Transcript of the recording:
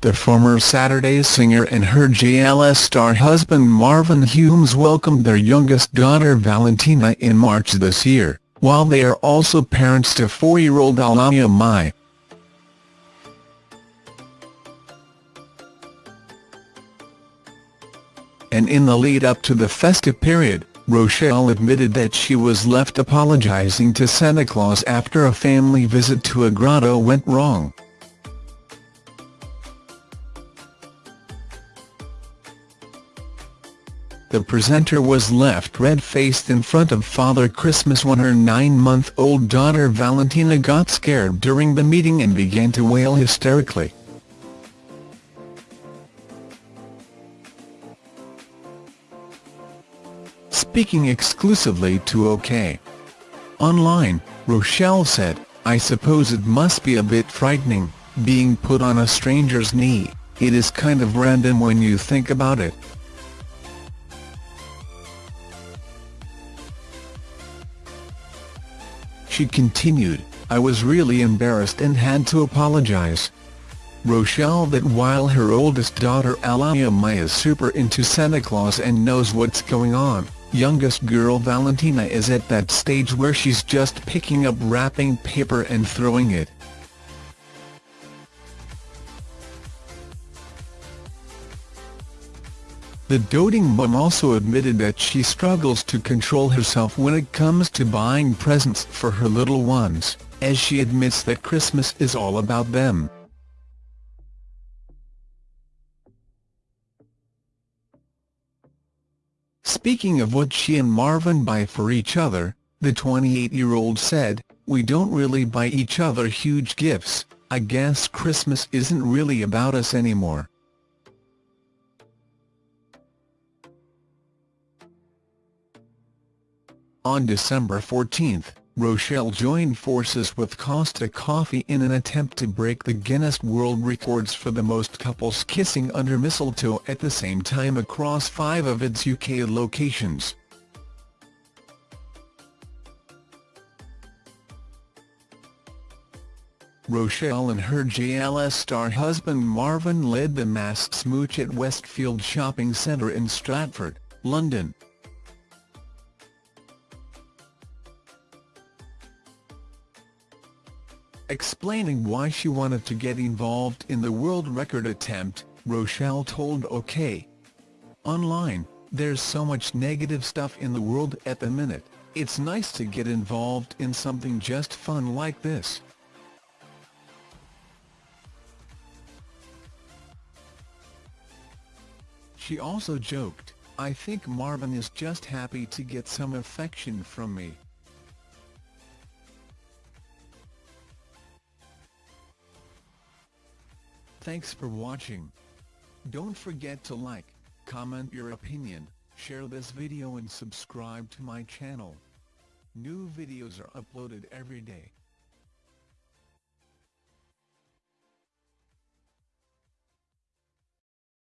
the former Saturday singer and her JLS star husband Marvin Humes welcomed their youngest daughter Valentina in March this year, while they are also parents to four-year-old Alaia-Mai. And in the lead-up to the festive period, Rochelle admitted that she was left apologizing to Santa Claus after a family visit to a grotto went wrong. The presenter was left red-faced in front of Father Christmas when her nine-month-old daughter Valentina got scared during the meeting and began to wail hysterically. Speaking exclusively to OK! Online, Rochelle said, I suppose it must be a bit frightening, being put on a stranger's knee, it is kind of random when you think about it. She continued, I was really embarrassed and had to apologize. Rochelle that while her oldest daughter Alaia-Mai is super into Santa Claus and knows what's going on, youngest girl Valentina is at that stage where she's just picking up wrapping paper and throwing it. The doting mum also admitted that she struggles to control herself when it comes to buying presents for her little ones, as she admits that Christmas is all about them. Speaking of what she and Marvin buy for each other, the 28-year-old said, We don't really buy each other huge gifts, I guess Christmas isn't really about us anymore. On December 14, Rochelle joined forces with Costa Coffee in an attempt to break the Guinness World Records for the most couples kissing under mistletoe at the same time across five of its UK locations. Rochelle and her JLS star husband Marvin led the mass smooch at Westfield Shopping Centre in Stratford, London. Explaining why she wanted to get involved in the world record attempt, Rochelle told OK! Online, there's so much negative stuff in the world at the minute, it's nice to get involved in something just fun like this. She also joked, I think Marvin is just happy to get some affection from me. Thanks for watching. Don't forget to like, comment your opinion, share this video and subscribe to my channel. New videos are uploaded every day.